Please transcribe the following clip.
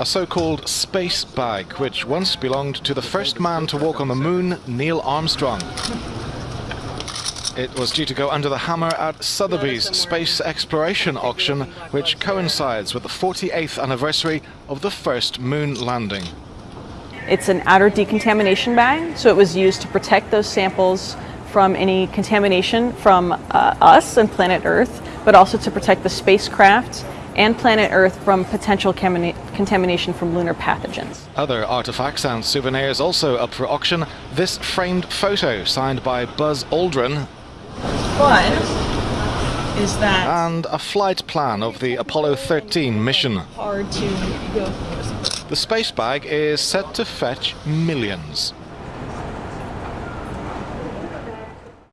a so-called space bag, which once belonged to the first man to walk on the moon, Neil Armstrong. It was due to go under the hammer at Sotheby's space exploration auction, which coincides with the 48th anniversary of the first moon landing. It's an outer decontamination bag, so it was used to protect those samples from any contamination from uh, us and planet Earth, but also to protect the spacecraft and planet Earth from potential contamination from lunar pathogens. Other artifacts and souvenirs also up for auction. This framed photo signed by Buzz Aldrin. One is that... And a flight plan of the Apollo 13 mission. Hard to go The space bag is set to fetch millions.